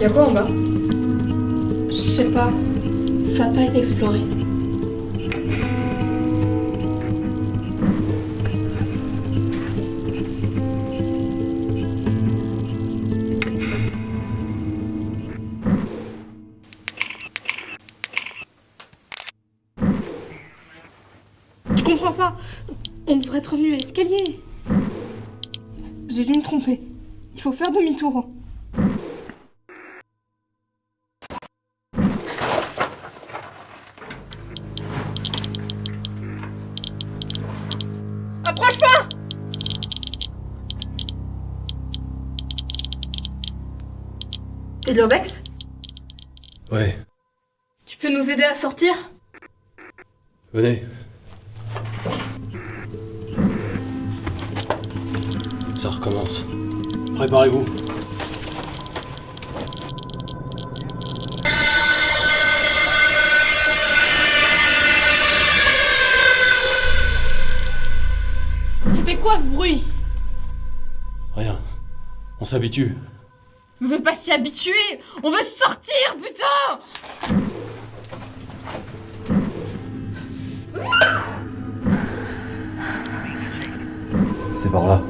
Y'a quoi en bas? Je sais pas. Ça a pas été exploré. Je comprends pas. On devrait être revenu à l'escalier. J'ai dû me tromper. Il faut faire demi-tour. Approche pas T'es de l'urbex Ouais, Tu peux nous aider à sortir? Venez. Ça recommence. Préparez-vous. C'était quoi ce bruit? Rien. On s'habitue. On veut pas s'y habituer On veut sortir, putain C'est par là.